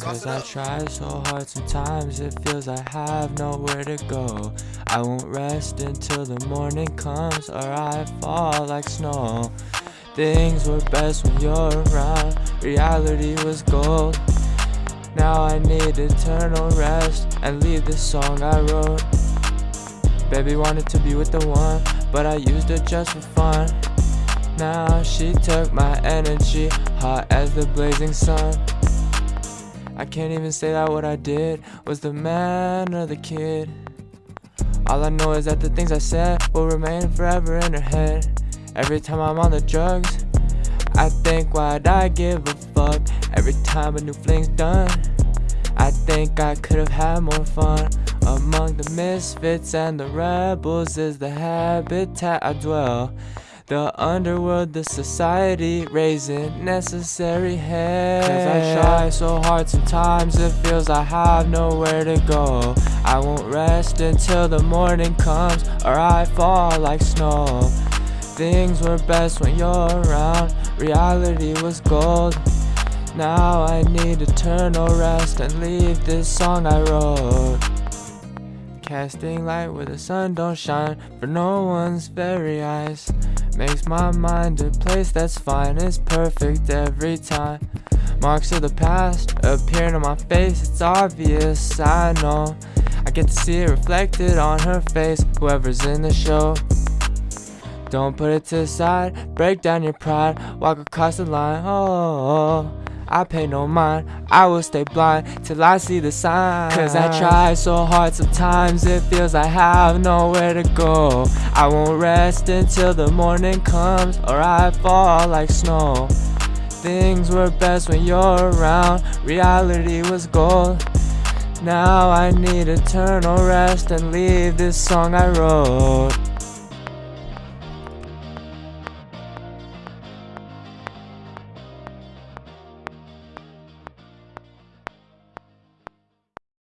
Cause I try so hard sometimes it feels I have nowhere to go. I won't rest until the morning comes or I fall like snow. Things were best when you're around, reality was gold. Now I need eternal rest and leave this song I wrote. Baby wanted to be with the one, but I used it just for fun. Now she took my energy, hot as the blazing sun I can't even say that what I did was the man or the kid. All I know is that the things I said will remain forever in her head. Every time I'm on the drugs, I think why'd I give a fuck? Every time a new fling's done, I think I could have had more fun. Among the misfits and the rebels is the habitat I dwell. The underworld, the society, raising necessary hell Cause I try so hard sometimes it feels I have nowhere to go. I won't rest until the morning comes or I fall like snow. Things were best when you're around, reality was gold. Now I need eternal rest and leave this song I wrote. Casting light where the sun don't shine for no one's very eyes Makes my mind a place that's fine, it's perfect every time. Marks of the past appearing on my face, it's obvious, I know. I get to see it reflected on her face, whoever's in the show. Don't put it to the side, break down your pride, walk across the line, oh, I pay no mind I will stay blind till I see the sign. Cause I try so hard sometimes it feels I have nowhere to go. I won't rest until the morning comes or I fall like snow. Things were best when you're around, reality was gold. Now I need eternal rest and leave this song I wrote